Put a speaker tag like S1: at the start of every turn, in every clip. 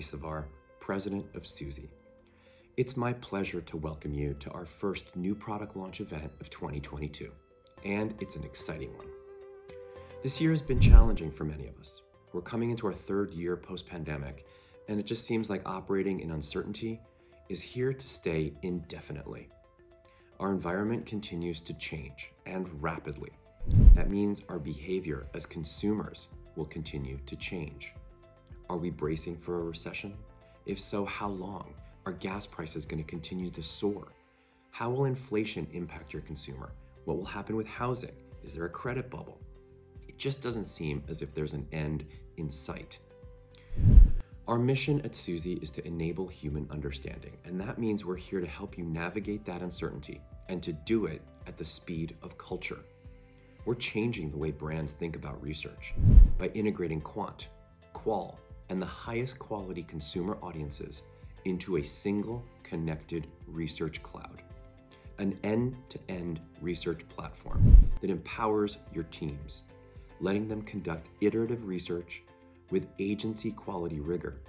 S1: Hello everyone, I'm Avi Savar, President of Suzy. It's my pleasure to welcome you to our first new product launch event of 2022, and it's an exciting one. This year has been challenging for many of us. We're coming into our third year post-pandemic, and it just seems like operating in uncertainty is here to stay indefinitely. Our environment continues to change, and rapidly. That means our behavior as consumers will continue to change. Are we bracing for a recession? If so, how long? Are gas prices going to continue to soar? How will inflation impact your consumer? What will happen with housing? Is there a credit bubble? It just doesn't seem as if there's an end in sight. Our mission at Suzy is to enable human understanding, and that means we're here to help you navigate that uncertainty and to do it at the speed of culture. We're changing the way brands think about research by integrating quant, qual, and the highest quality consumer audiences into a single connected research cloud, an end-to-end research platform that empowers your teams, letting them conduct iterative research with agency quality rigor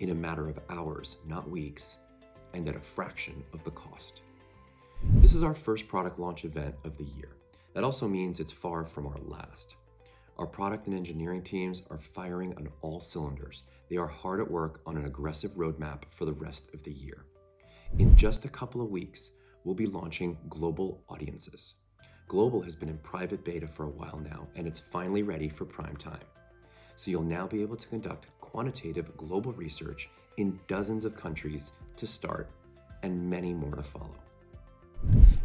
S1: in a matter of hours, not weeks, and at a fraction of the cost. This is our first product launch event of the year. That also means it's far from our last. Our product and engineering teams are firing on all cylinders. They are hard at work on an aggressive roadmap for the rest of the year. In just a couple of weeks, we'll be launching Global Audiences. Global has been in private beta for a while now, and it's finally ready for prime time. So you'll now be able to conduct quantitative global research in dozens of countries to start, and many more to follow.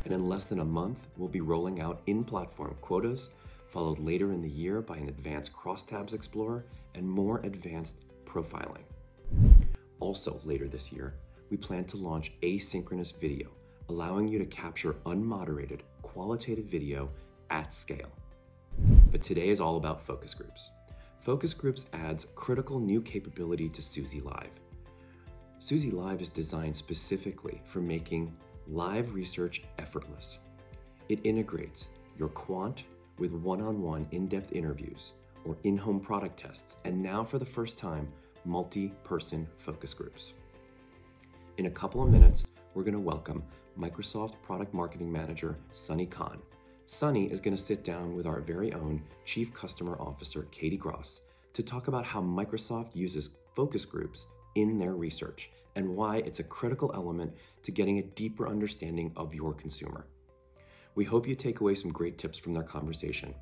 S1: And in less than a month, we'll be rolling out in-platform quotas followed later in the year by an advanced crosstabs explorer and more advanced profiling. Also later this year, we plan to launch asynchronous video, allowing you to capture unmoderated qualitative video at scale. But today is all about focus groups. Focus groups adds critical new capability to Suzy Live. Suzy Live is designed specifically for making live research effortless. It integrates your quant with one-on-one in-depth interviews or in-home product tests, and now for the first time, multi-person focus groups. In a couple of minutes, we're going to welcome Microsoft Product Marketing Manager, Sunny Khan. Sunny is going to sit down with our very own Chief Customer Officer, Katie Gross, to talk about how Microsoft uses focus groups in their research and why it's a critical element to getting a deeper understanding of your consumer. We hope you take away some great tips from their conversation.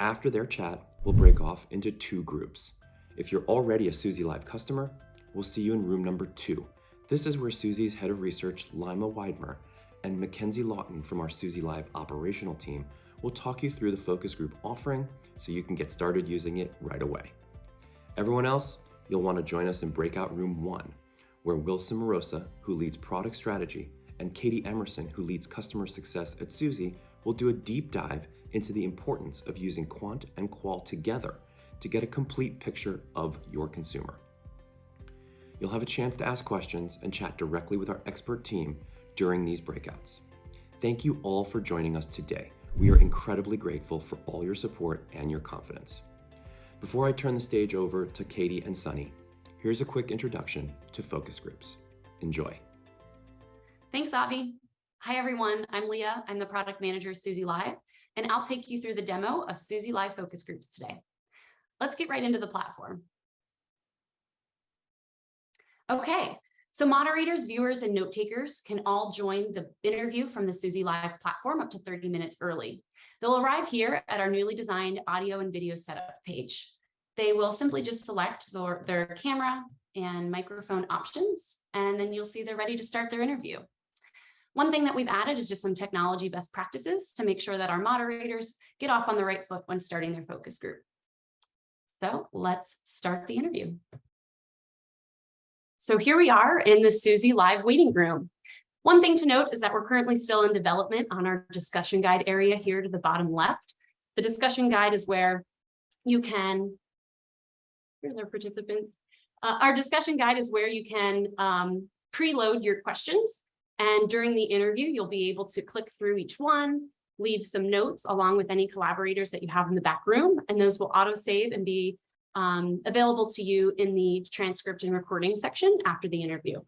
S1: After their chat, we'll break off into two groups. If you're already a Suzy Live customer, we'll see you in room number two. This is where Suzy's head of research, Lima Weidmer, and Mackenzie Lawton from our Suzy Live operational team will talk you through the focus group offering so you can get started using it right away. Everyone else, you'll want to join us in breakout room one, where Wilson Morosa, who leads product strategy, and Katie Emerson, who leads customer success at Suzy, will do a deep dive into the importance of using quant and qual together to get a complete picture of your consumer. You'll have a chance to ask questions and chat directly with our expert team during these breakouts. Thank you all for joining us today. We are incredibly grateful for all your support and your confidence. Before I turn the stage over to Katie and Sunny, here's a quick introduction to focus groups. Enjoy.
S2: Thanks, Avi. Hi, everyone. I'm Leah. I'm the product manager of Suzy Live, and I'll take you through the demo of Suzy Live focus groups today. Let's get right into the platform. Okay, so moderators, viewers, and note takers can all join the interview from the Suzy Live platform up to 30 minutes early. They'll arrive here at our newly designed audio and video setup page. They will simply just select their, their camera and microphone options, and then you'll see they're ready to start their interview. One thing that we've added is just some technology best practices to make sure that our moderators get off on the right foot when starting their focus group. So let's start the interview. So here we are in the Suzy live waiting room. One thing to note is that we're currently still in development on our discussion guide area here to the bottom left. The discussion guide is where you can here's our participants. Uh, our discussion guide is where you can um, preload your questions. And during the interview, you'll be able to click through each one, leave some notes along with any collaborators that you have in the back room, and those will auto save and be um, available to you in the transcript and recording section after the interview.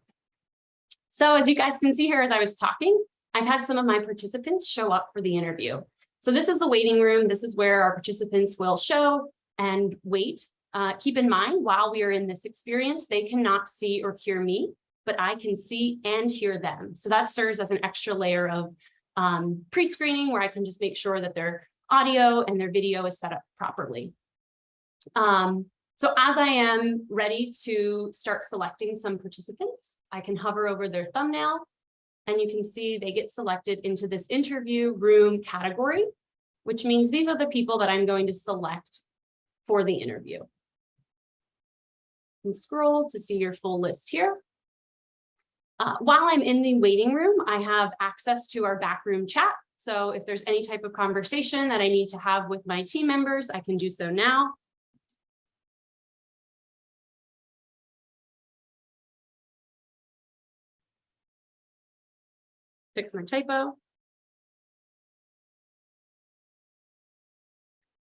S2: So as you guys can see here, as I was talking, I've had some of my participants show up for the interview. So this is the waiting room. This is where our participants will show and wait. Uh, keep in mind, while we are in this experience, they cannot see or hear me, but I can see and hear them. So that serves as an extra layer of um, pre-screening where I can just make sure that their audio and their video is set up properly. Um, so as I am ready to start selecting some participants, I can hover over their thumbnail and you can see they get selected into this interview room category, which means these are the people that I'm going to select for the interview. And scroll to see your full list here. Uh, while I'm in the waiting room, I have access to our backroom chat. So if there's any type of conversation that I need to have with my team members, I can do so now. Fix my typo.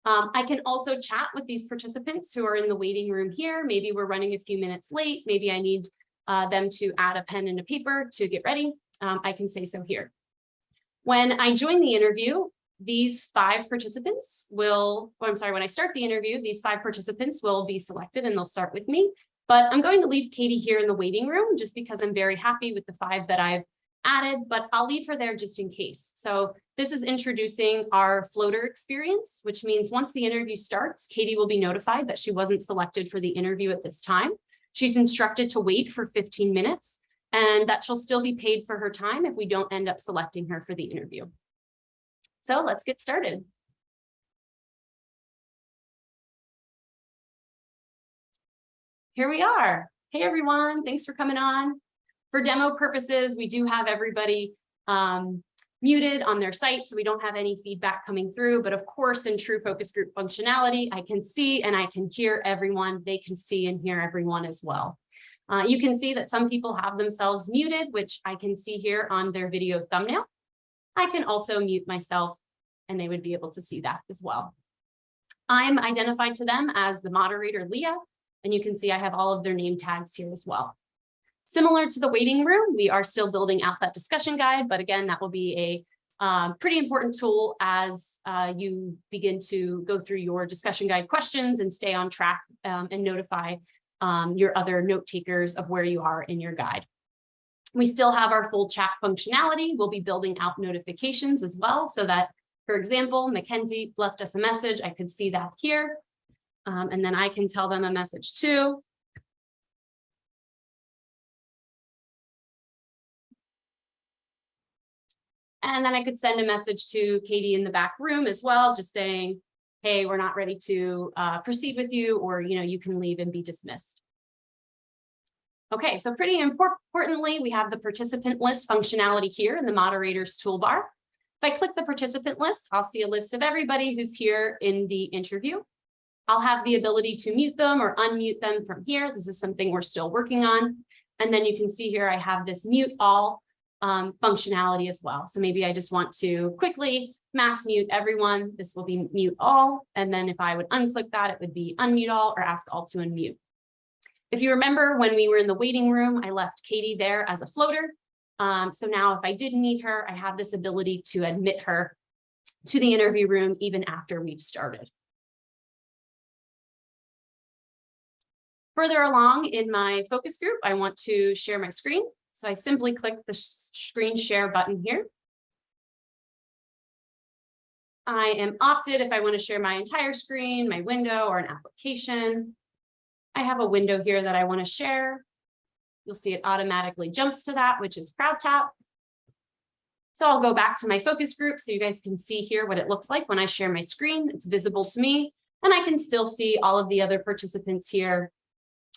S2: Um, I can also chat with these participants who are in the waiting room here. Maybe we're running a few minutes late. Maybe I need uh, them to add a pen and a paper to get ready. Um, I can say so here. When I join the interview, these five participants will, oh, I'm sorry, when I start the interview, these five participants will be selected and they'll start with me. But I'm going to leave Katie here in the waiting room just because I'm very happy with the five that I've added, but I'll leave her there just in case. So this is introducing our floater experience, which means once the interview starts, Katie will be notified that she wasn't selected for the interview at this time. She's instructed to wait for 15 minutes and that she'll still be paid for her time if we don't end up selecting her for the interview. So let's get started. Here we are. Hey, everyone. Thanks for coming on. For demo purposes, we do have everybody um, muted on their site, so we don't have any feedback coming through. But of course, in true focus group functionality, I can see and I can hear everyone. They can see and hear everyone as well. Uh, you can see that some people have themselves muted, which I can see here on their video thumbnail. I can also mute myself and they would be able to see that as well. I'm identified to them as the moderator Leah, and you can see I have all of their name tags here as well. Similar to the waiting room, we are still building out that discussion guide, but again, that will be a um, pretty important tool as uh, you begin to go through your discussion guide questions and stay on track um, and notify um, your other note takers of where you are in your guide. We still have our full chat functionality. We'll be building out notifications as well so that, for example, Mackenzie left us a message. I could see that here. Um, and then I can tell them a message too. And then I could send a message to Katie in the back room as well, just saying, hey, we're not ready to uh, proceed with you, or you know, you can leave and be dismissed. Okay, so pretty importantly, we have the participant list functionality here in the moderator's toolbar. If I click the participant list, I'll see a list of everybody who's here in the interview. I'll have the ability to mute them or unmute them from here. This is something we're still working on. And then you can see here I have this mute all um, functionality as well. So maybe I just want to quickly mass mute everyone. This will be mute all. And then if I would unclick that, it would be unmute all or ask all to unmute. If you remember when we were in the waiting room, I left Katie there as a floater. Um, so now if I did need her, I have this ability to admit her to the interview room even after we've started. Further along in my focus group, I want to share my screen. So I simply click the screen share button here. I am opted if I want to share my entire screen, my window, or an application. I have a window here that I want to share. You'll see it automatically jumps to that, which is CrowdTap. So I'll go back to my focus group so you guys can see here what it looks like when I share my screen. It's visible to me, and I can still see all of the other participants here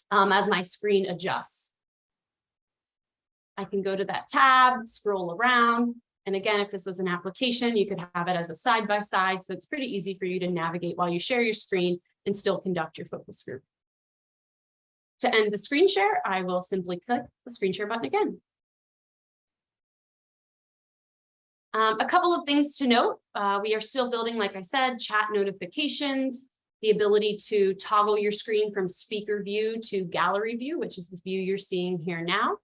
S2: um, as my screen adjusts. I can go to that tab, scroll around. And again, if this was an application, you could have it as a side by side. So it's pretty easy for you to navigate while you share your screen and still conduct your focus group. To end the screen share, I will simply click the screen share button again. Um, a couple of things to note. Uh, we are still building, like I said, chat notifications. the ability to toggle your screen from speaker view to gallery view, which is the view you're seeing here now.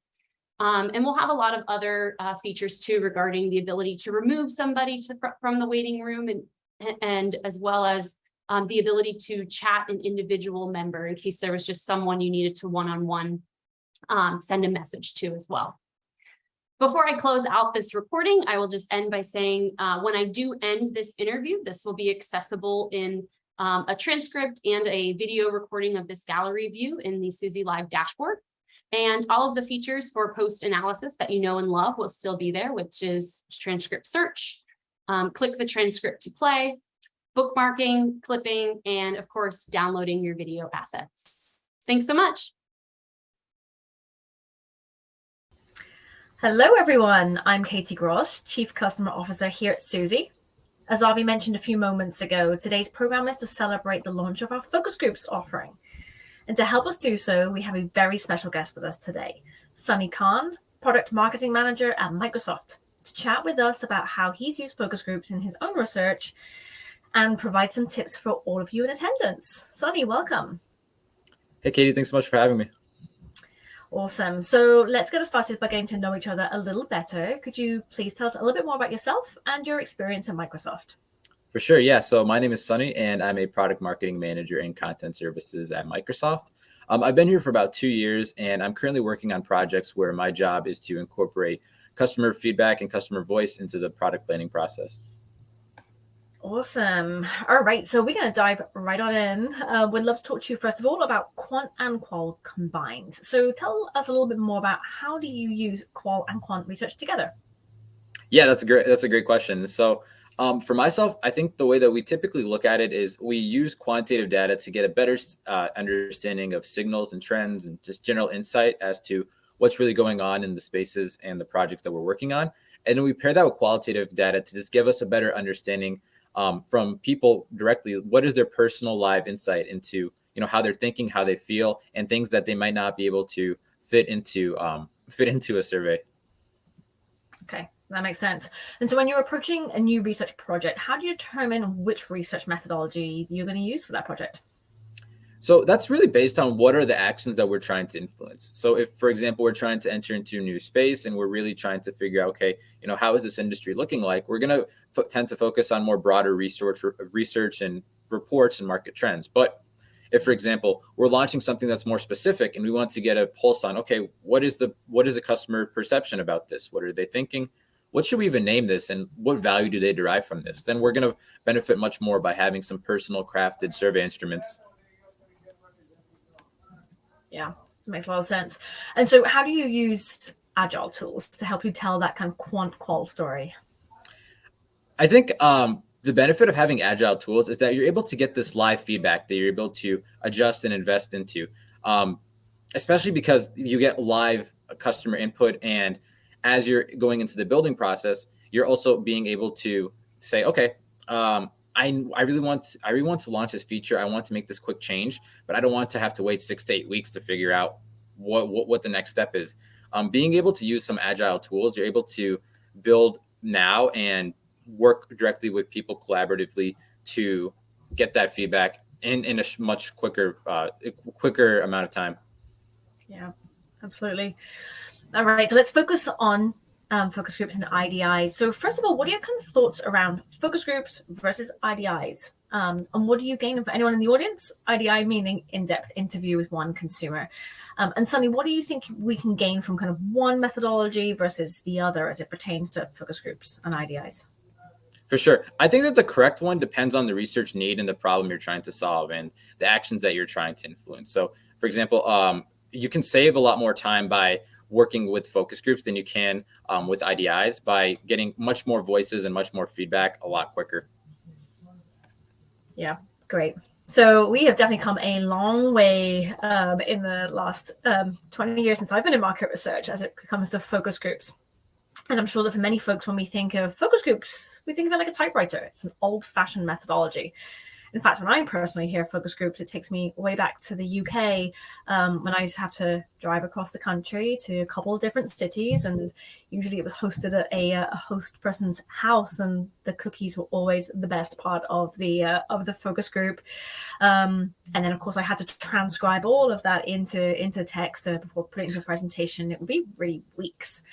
S2: Um, and we'll have a lot of other uh, features too regarding the ability to remove somebody to, from the waiting room and, and as well as um, the ability to chat an individual member in case there was just someone you needed to one-on-one -on -one, um, send a message to as well. Before I close out this recording, I will just end by saying uh, when I do end this interview, this will be accessible in um, a transcript and a video recording of this gallery view in the Suzy Live dashboard. And all of the features for post analysis that you know and love will still be there, which is transcript search, um, click the transcript to play, bookmarking, clipping, and of course, downloading your video assets. Thanks so much.
S3: Hello, everyone. I'm Katie Gross, Chief Customer Officer here at Suzy. As Avi mentioned a few moments ago, today's program is to celebrate the launch of our focus groups offering. And to help us do so, we have a very special guest with us today, Sunny Khan, Product Marketing Manager at Microsoft, to chat with us about how he's used focus groups in his own research and provide some tips for all of you in attendance. Sunny, welcome.
S4: Hey, Katie, thanks so much for having me.
S3: Awesome. So let's get started by getting to know each other a little better. Could you please tell us a little bit more about yourself and your experience at Microsoft?
S4: For sure. Yeah. So my name is Sunny and I'm a product marketing manager in content services at Microsoft. Um, I've been here for about two years and I'm currently working on projects where my job is to incorporate customer feedback and customer voice into the product planning process.
S3: Awesome. All right, so we're going to dive right on in. Uh, we'd love to talk to you first of all about quant and qual combined. So tell us a little bit more about how do you use qual and quant research together?
S4: Yeah, that's a great that's a great question. So um, for myself, I think the way that we typically look at it is we use quantitative data to get a better uh, understanding of signals and trends and just general insight as to what's really going on in the spaces and the projects that we're working on. And then we pair that with qualitative data to just give us a better understanding um, from people directly what is their personal live insight into you know how they're thinking how they feel and things that they might not be able to fit into um, fit into a survey
S3: okay that makes sense and so when you're approaching a new research project how do you determine which research methodology you're going to use for that project
S4: so that's really based on what are the actions that we're trying to influence. So if, for example, we're trying to enter into a new space and we're really trying to figure out, okay, you know, how is this industry looking like? We're going to tend to focus on more broader research, research and reports and market trends. But if, for example, we're launching something that's more specific and we want to get a pulse on, okay, what is the what is the customer perception about this? What are they thinking? What should we even name this and what value do they derive from this? Then we're going to benefit much more by having some personal crafted survey instruments
S3: yeah, makes a lot of sense. And so how do you use agile tools to help you tell that kind of quant qual story?
S4: I think um, the benefit of having agile tools is that you're able to get this live feedback that you're able to adjust and invest into, um, especially because you get live customer input. And as you're going into the building process, you're also being able to say, okay, um, I, I really want I really want to launch this feature. I want to make this quick change, but I don't want to have to wait six to eight weeks to figure out what what, what the next step is. Um, being able to use some agile tools, you're able to build now and work directly with people collaboratively to get that feedback in in a much quicker uh, quicker amount of time.
S3: Yeah, absolutely. All right, so let's focus on um, focus groups and IDIs. So first of all, what are your kind of thoughts around focus groups versus IDIs? Um, and what do you gain for anyone in the audience? IDI meaning in-depth interview with one consumer. Um, and Sunny, what do you think we can gain from kind of one methodology versus the other as it pertains to focus groups and IDIs?
S4: For sure. I think that the correct one depends on the research need and the problem you're trying to solve and the actions that you're trying to influence. So for example, um, you can save a lot more time by working with focus groups than you can um, with IDIs by getting much more voices and much more feedback a lot quicker.
S3: Yeah, great. So we have definitely come a long way um, in the last um, 20 years since I've been in market research as it comes to focus groups. And I'm sure that for many folks, when we think of focus groups, we think of it like a typewriter. It's an old fashioned methodology. In fact, when I personally hear focus groups, it takes me way back to the UK um, when I used to have to drive across the country to a couple of different cities. And usually it was hosted at a, a host person's house. And the cookies were always the best part of the uh, of the focus group. Um, and then of course I had to transcribe all of that into into text uh, before putting into a presentation. It would be really weeks.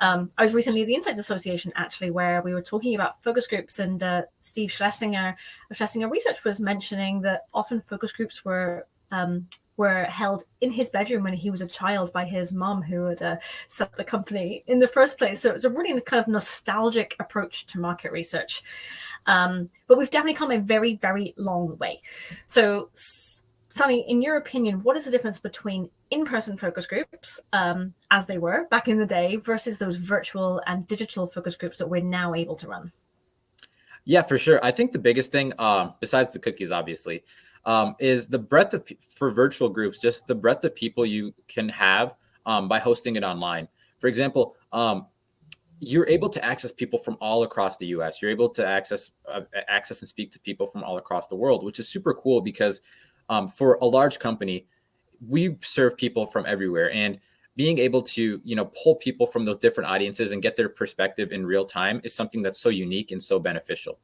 S3: Um, I was recently at the Insights Association actually, where we were talking about focus groups, and uh, Steve Schlesinger, Schlesinger Research was mentioning that often focus groups were um, were held in his bedroom when he was a child by his mom who had uh, set the company in the first place. So it's a really kind of nostalgic approach to market research. Um, but we've definitely come a very, very long way. So Sunny, in your opinion, what is the difference between in-person focus groups um, as they were back in the day versus those virtual and digital focus groups that we're now able to run?
S4: Yeah, for sure. I think the biggest thing, um, besides the cookies, obviously, um, is the breadth of for virtual groups, just the breadth of people you can have um, by hosting it online. For example, um, you're able to access people from all across the U.S. You're able to access uh, access and speak to people from all across the world, which is super cool because um, for a large company, we serve people from everywhere, and being able to you know pull people from those different audiences and get their perspective in real time is something that's so unique and so beneficial.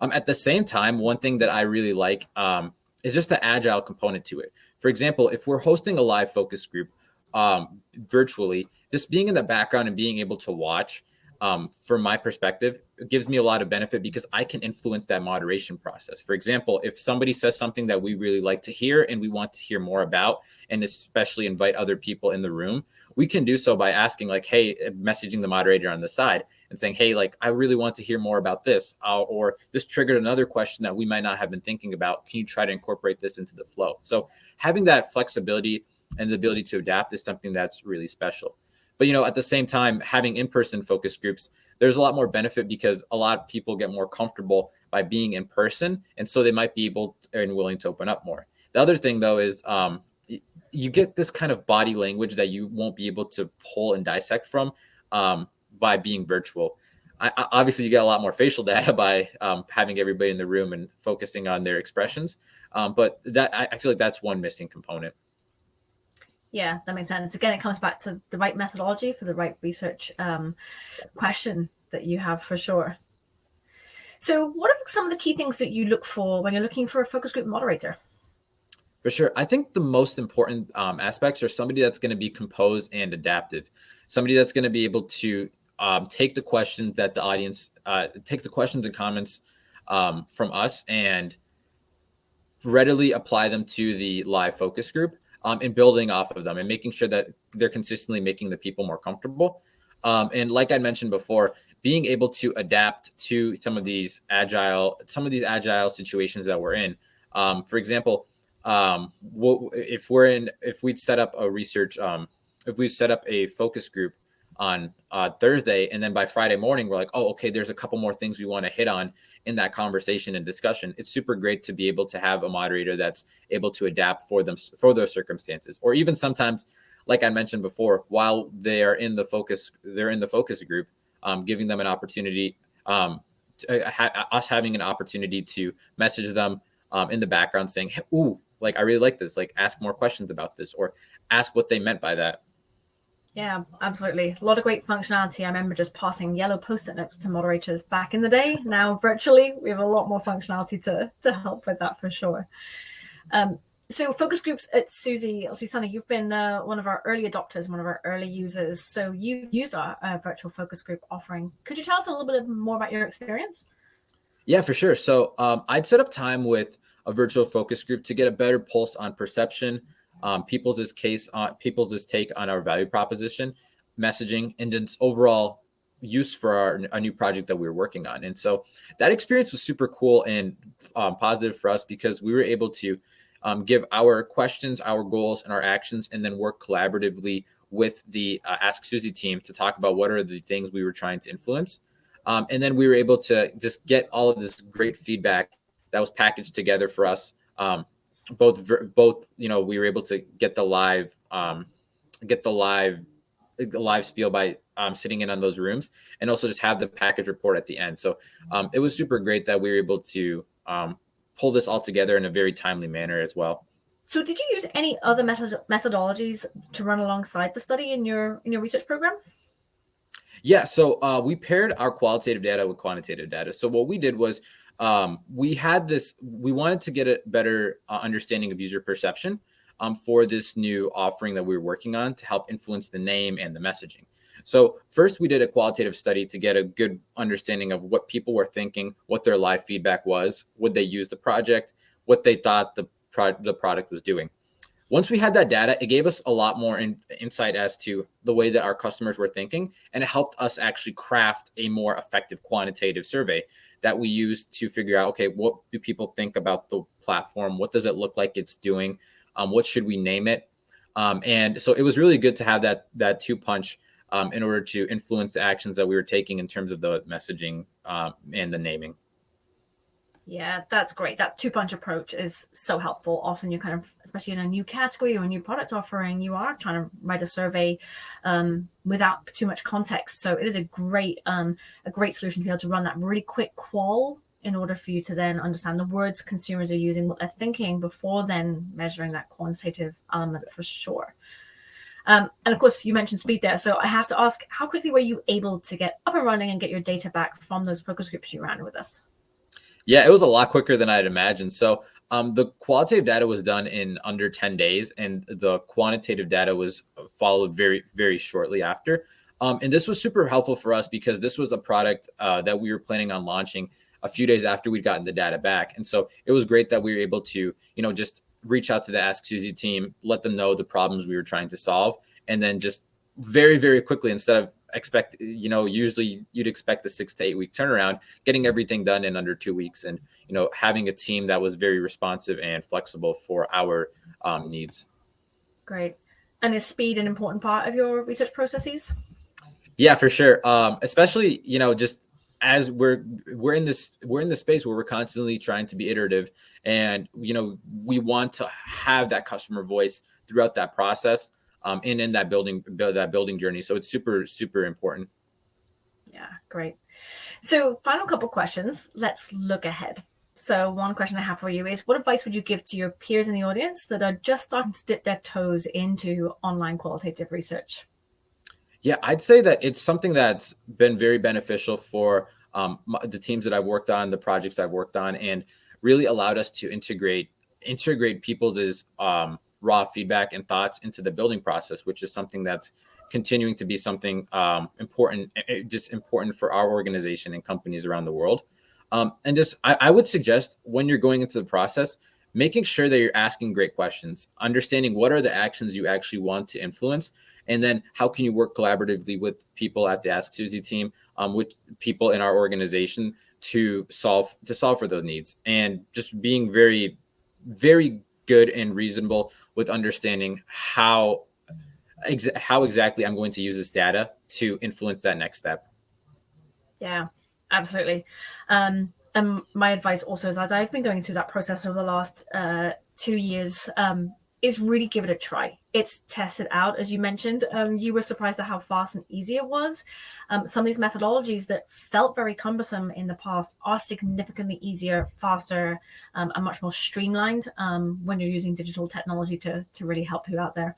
S4: Um, at the same time, one thing that I really like um, is just the agile component to it. For example, if we're hosting a live focus group um, virtually, just being in the background and being able to watch, um, from my perspective, gives me a lot of benefit because I can influence that moderation process. For example, if somebody says something that we really like to hear and we want to hear more about, and especially invite other people in the room, we can do so by asking, like, hey, messaging the moderator on the side and saying, hey, like, I really want to hear more about this. Uh, or this triggered another question that we might not have been thinking about. Can you try to incorporate this into the flow? So having that flexibility and the ability to adapt is something that's really special. But, you know, at the same time, having in-person focus groups, there's a lot more benefit because a lot of people get more comfortable by being in person. And so they might be able to, and willing to open up more. The other thing though, is um, you get this kind of body language that you won't be able to pull and dissect from um, by being virtual. I, obviously, you get a lot more facial data by um, having everybody in the room and focusing on their expressions. Um, but that I, I feel like that's one missing component.
S3: Yeah, that makes sense. Again, it comes back to the right methodology for the right research um, question that you have for sure. So what are some of the key things that you look for when you're looking for a focus group moderator?
S4: For sure. I think the most important um, aspects are somebody that's going to be composed and adaptive somebody that's going to be able to um, take the questions that the audience uh, take the questions and comments um, from us and readily apply them to the live focus group um, and building off of them and making sure that they're consistently making the people more comfortable. Um, and like I mentioned before, being able to adapt to some of these agile, some of these agile situations that we're in. Um, for example, um, if we're in, if we'd set up a research if we set up a focus group on uh, Thursday, and then by Friday morning, we're like, oh, okay, there's a couple more things we want to hit on in that conversation and discussion. It's super great to be able to have a moderator that's able to adapt for them for those circumstances, or even sometimes, like I mentioned before, while they are in the focus, they're in the focus group, um, giving them an opportunity, um, to, uh, ha- us having an opportunity to message them um, in the background, saying, hey, "Ooh, like I really like this. Like, ask more questions about this, or ask what they meant by that."
S3: Yeah, absolutely. A lot of great functionality. I remember just passing yellow post-it notes to moderators back in the day. Now virtually, we have a lot more functionality to, to help with that for sure. Um, so focus groups at Suzy, Sunny, you've been uh, one of our early adopters, one of our early users. So you've used our uh, virtual focus group offering. Could you tell us a little bit more about your experience?
S4: Yeah, for sure. So um, I'd set up time with a virtual focus group to get a better pulse on perception, um, people's case on people's take on our value proposition, messaging, and its overall use for our, a new project that we were working on. And so that experience was super cool and um, positive for us because we were able to um, give our questions, our goals, and our actions, and then work collaboratively with the uh, Ask Suzy team to talk about what are the things we were trying to influence. Um, and then we were able to just get all of this great feedback that was packaged together for us um, both both you know we were able to get the live um, get the live the live spiel by um, sitting in on those rooms and also just have the package report at the end. So um, it was super great that we were able to um, pull this all together in a very timely manner as well.
S3: So did you use any other method methodologies to run alongside the study in your in your research program?
S4: Yeah, so uh, we paired our qualitative data with quantitative data. So what we did was um, we had this, we wanted to get a better uh, understanding of user perception um, for this new offering that we were working on to help influence the name and the messaging. So first we did a qualitative study to get a good understanding of what people were thinking, what their live feedback was, would they use the project, what they thought the, pro the product was doing. Once we had that data, it gave us a lot more in, insight as to the way that our customers were thinking, and it helped us actually craft a more effective quantitative survey that we used to figure out, okay, what do people think about the platform? What does it look like it's doing? Um, what should we name it? Um, and so it was really good to have that that two punch um, in order to influence the actions that we were taking in terms of the messaging um, and the naming.
S3: Yeah, that's great. That two punch approach is so helpful. Often you kind of, especially in a new category or a new product offering, you are trying to write a survey um, without too much context. So it is a great, um, a great solution to be able to run that really quick qual in order for you to then understand the words consumers are using, what they're thinking before then measuring that quantitative element for sure. Um, and of course, you mentioned speed there. So I have to ask, how quickly were you able to get up and running and get your data back from those focus groups you ran with us?
S4: Yeah, it was a lot quicker than I'd imagined. So um, the qualitative data was done in under 10 days, and the quantitative data was followed very, very shortly after. Um, and this was super helpful for us because this was a product uh, that we were planning on launching a few days after we'd gotten the data back. And so it was great that we were able to, you know, just reach out to the Ask Suzy team, let them know the problems we were trying to solve, and then just very, very quickly, instead of expect you know usually you'd expect the six to eight week turnaround getting everything done in under two weeks and you know having a team that was very responsive and flexible for our um, needs.
S3: Great. And is speed an important part of your research processes?
S4: Yeah for sure. Um, especially you know just as we're we're in this we're in the space where we're constantly trying to be iterative and you know we want to have that customer voice throughout that process um, and in that building that building journey. So it's super super important.
S3: Yeah, great. So final couple questions. Let's look ahead. So one question I have for you is what advice would you give to your peers in the audience that are just starting to dip their toes into online qualitative research?
S4: Yeah, I'd say that it's something that's been very beneficial for um, the teams that I've worked on, the projects I've worked on, and really allowed us to integrate integrate people's um, raw feedback and thoughts into the building process, which is something that's continuing to be something um, important, eh, eh, just important for our organization and companies around the world. Um, and just, I, I would suggest when you're going into the process, making sure that you're asking great questions, understanding what are the actions you actually want to influence, and then how can you work collaboratively with people at the Ask Suzy team, um, with people in our organization to solve to solve for those needs, and just being very, very good and reasonable with understanding how how exactly I'm going to use this data to influence that next step.
S3: Yeah, absolutely. Um, and my advice also is as I've been going through that process over the last uh, two years, um, is really give it a try. It's tested out, as you mentioned. Um, you were surprised at how fast and easy it was. Um, some of these methodologies that felt very cumbersome in the past are significantly easier, faster, um, and much more streamlined um, when you're using digital technology to, to really help you out there.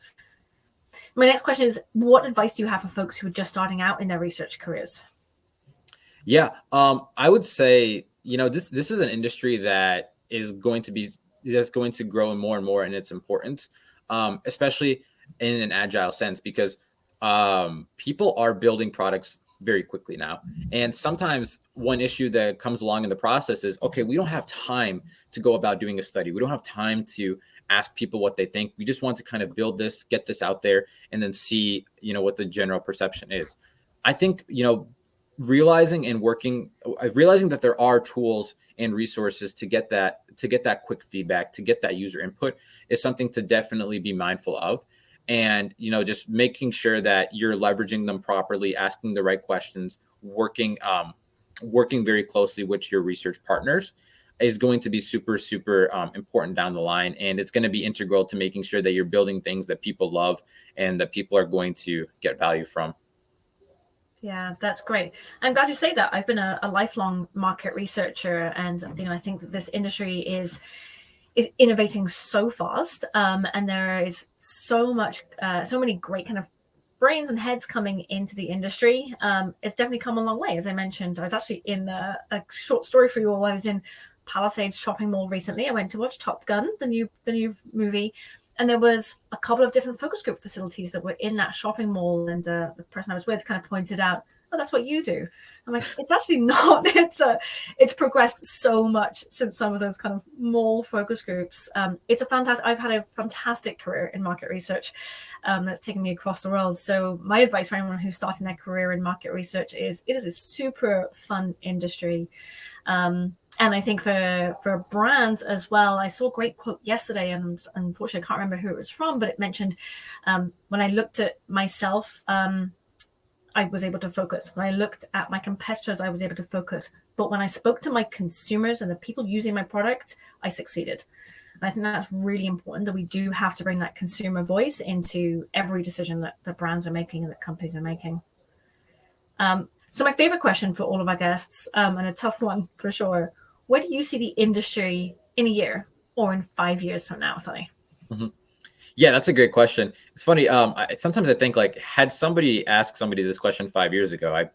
S3: My next question is, what advice do you have for folks who are just starting out in their research careers?
S4: Yeah, um, I would say, you know, this this is an industry that is going to be that's going to grow more and more in its importance, um, especially in an agile sense, because um, people are building products very quickly now. And sometimes one issue that comes along in the process is, okay, we don't have time to go about doing a study. We don't have time to ask people what they think. We just want to kind of build this, get this out there, and then see, you know, what the general perception is. I think, you know, realizing and working, realizing that there are tools and resources to get that to get that quick feedback to get that user input is something to definitely be mindful of. And you know just making sure that you're leveraging them properly asking the right questions working um, working very closely with your research partners is going to be super super um, important down the line. And it's going to be integral to making sure that you're building things that people love and that people are going to get value from
S3: yeah, that's great. I'm glad you say that. I've been a, a, lifelong market researcher, and you know, I think that this industry is is innovating so fast, um, and there is so much, uh, so many great kind of brains and heads coming into the industry, um, it's definitely come a long way. As I mentioned, I was actually in a, a short story for you all. I was in Palisades shopping mall recently. I went to watch Top Gun, the new the new movie, and there was a couple of different focus group facilities that were in that shopping mall. And uh, the person I was with kind of pointed out, "Oh, that's what you do." I'm like, it's actually not. It's a, it's progressed so much since some of those kind of mall focus groups. Um, it's a fantastic. I've had a fantastic career in market research um, that's taken me across the world. So my advice for anyone who's starting their career in market research is it is a super fun industry. Um, and I think for for brands as well, I saw a great quote yesterday, and unfortunately I can't remember who it was from, but it mentioned um, when I looked at myself, um, I was able to focus. When I looked at my competitors, I was able to focus. But when I spoke to my consumers and the people using my product, I succeeded. And I think that's really important that we do have to bring that consumer voice into every decision that the brands are making and that companies are making. Um, so my favorite question for all of our guests, um, and a tough one for sure, where do you see the industry in a year or in five years from now, Sunny?
S4: Mm-hmm. Yeah, that's a great question. It's funny. Um, I, sometimes I think like had somebody asked somebody this question five years ago, I,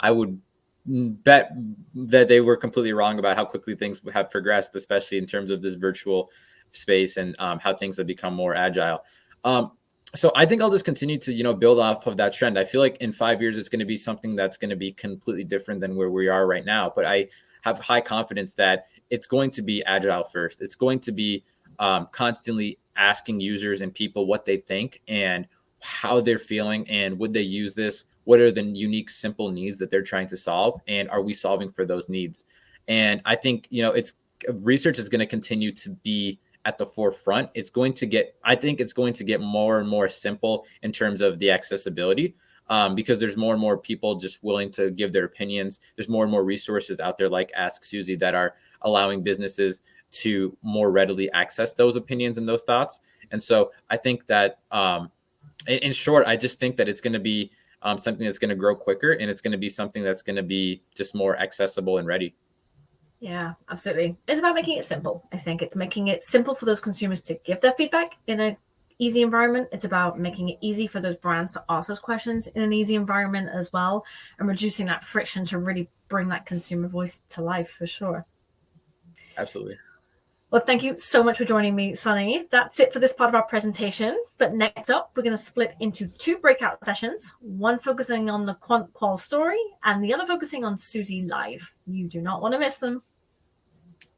S4: I would bet that they were completely wrong about how quickly things have progressed, especially in terms of this virtual space and um, how things have become more agile. Um, so I think I'll just continue to you know build off of that trend. I feel like in five years it's going to be something that's going to be completely different than where we are right now. But I have high confidence that it's going to be agile first. It's going to be um, constantly asking users and people what they think and how they're feeling and would they use this? What are the unique simple needs that they're trying to solve? And are we solving for those needs? And i think you know it's research is going to continue to be at the forefront. It's going to get i think it's going to get more and more simple in terms of the accessibility um, because there's more and more people just willing to give their opinions. There's more and more resources out there like Ask Suzy that are allowing businesses to more readily access those opinions and those thoughts. And so I think that, um, in, in, short, I just think that it's going to be um, something that's going to grow quicker and it's going to be something that's going to be just more accessible and ready.
S3: Yeah, absolutely. It's about making it simple. I think it's making it simple for those consumers to give their feedback in a easy environment. It's about making it easy for those brands to ask those questions in an easy environment as well, and reducing that friction to really bring that consumer voice to life for sure.
S4: Absolutely.
S3: Well, thank you so much for joining me, Sunny. That's it for this part of our presentation. But next up, we're going to split into two breakout sessions, one focusing on the Quant Qual story and the other focusing on Suzy Live. You do not want to miss them.